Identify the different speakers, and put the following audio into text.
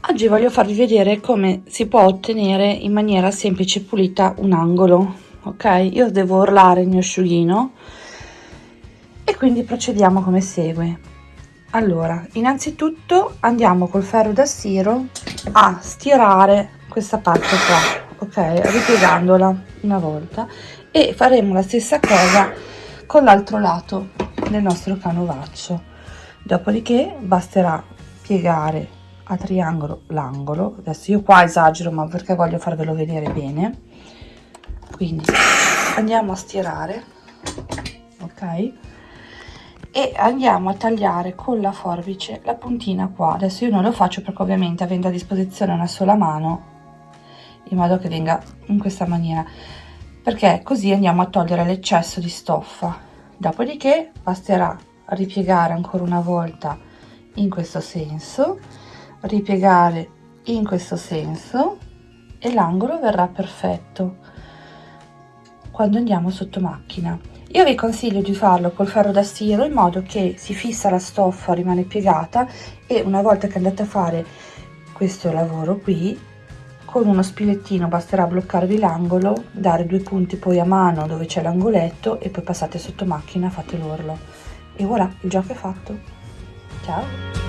Speaker 1: Oggi voglio farvi vedere come si può ottenere in maniera semplice e pulita un angolo, ok? Io devo orlare il mio asciughino e quindi procediamo come segue. Allora, innanzitutto andiamo col ferro da stiro a stirare questa parte qua, ok? Ripiegandola una volta e faremo la stessa cosa con l'altro lato del nostro canovaccio. Dopodiché basterà piegare a triangolo l'angolo. Adesso io qua esagero ma perché voglio farvelo vedere bene. Quindi andiamo a stirare ok? E andiamo a tagliare con la forbice la puntina qua. Adesso io non lo faccio perché ovviamente avendo a disposizione una sola mano in modo che venga in questa maniera. Perché così andiamo a togliere l'eccesso di stoffa. Dopodiché basterà ripiegare ancora una volta in questo senso ripiegare in questo senso e l'angolo verrà perfetto quando andiamo sotto macchina. Io vi consiglio di farlo col ferro da stiro in modo che si fissa la stoffa rimane piegata e una volta che andate a fare questo lavoro qui con uno spilettino basterà bloccarvi l'angolo dare due punti poi a mano dove c'è l'angoletto e poi passate sotto macchina fate l'orlo. E voilà il gioco è fatto. Ciao